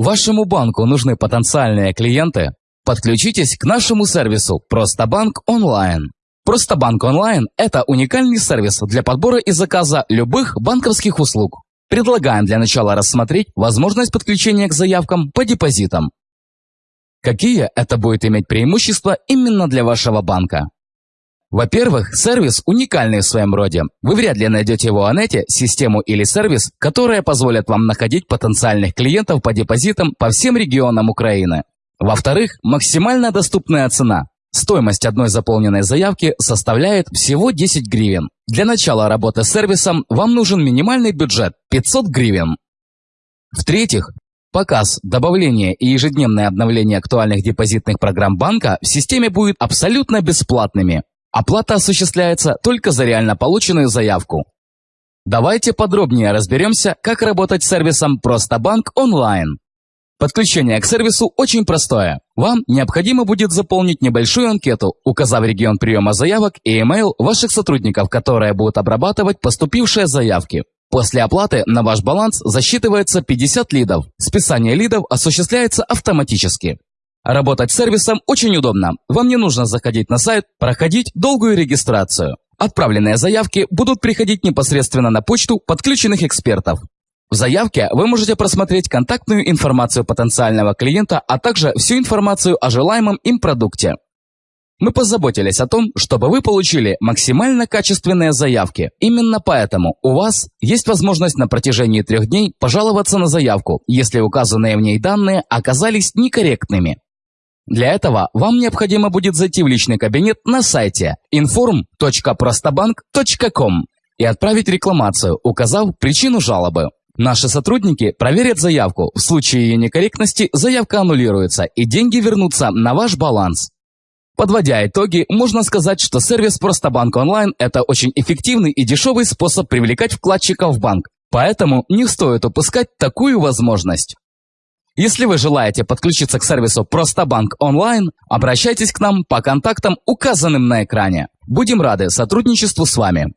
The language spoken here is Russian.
Вашему банку нужны потенциальные клиенты? Подключитесь к нашему сервису «Простобанк онлайн». «Простобанк онлайн» – это уникальный сервис для подбора и заказа любых банковских услуг. Предлагаем для начала рассмотреть возможность подключения к заявкам по депозитам. Какие это будет иметь преимущества именно для вашего банка? Во-первых, сервис уникальный в своем роде. Вы вряд ли найдете в Онете систему или сервис, которые позволят вам находить потенциальных клиентов по депозитам по всем регионам Украины. Во-вторых, максимально доступная цена. Стоимость одной заполненной заявки составляет всего 10 гривен. Для начала работы с сервисом вам нужен минимальный бюджет – 500 гривен. В-третьих, показ, добавление и ежедневное обновление актуальных депозитных программ банка в системе будет абсолютно бесплатными. Оплата осуществляется только за реально полученную заявку. Давайте подробнее разберемся, как работать с сервисом «Простобанк онлайн». Подключение к сервису очень простое. Вам необходимо будет заполнить небольшую анкету, указав регион приема заявок и email ваших сотрудников, которые будут обрабатывать поступившие заявки. После оплаты на ваш баланс засчитывается 50 лидов. Списание лидов осуществляется автоматически. Работать с сервисом очень удобно. Вам не нужно заходить на сайт, проходить долгую регистрацию. Отправленные заявки будут приходить непосредственно на почту подключенных экспертов. В заявке вы можете просмотреть контактную информацию потенциального клиента, а также всю информацию о желаемом им продукте. Мы позаботились о том, чтобы вы получили максимально качественные заявки. Именно поэтому у вас есть возможность на протяжении трех дней пожаловаться на заявку, если указанные в ней данные оказались некорректными. Для этого вам необходимо будет зайти в личный кабинет на сайте inform.prostobank.com и отправить рекламацию, указав причину жалобы. Наши сотрудники проверят заявку. В случае ее некорректности заявка аннулируется и деньги вернутся на ваш баланс. Подводя итоги, можно сказать, что сервис Простобанк онлайн – это очень эффективный и дешевый способ привлекать вкладчиков в банк. Поэтому не стоит упускать такую возможность. Если вы желаете подключиться к сервису Простобанк онлайн, обращайтесь к нам по контактам, указанным на экране. Будем рады сотрудничеству с вами.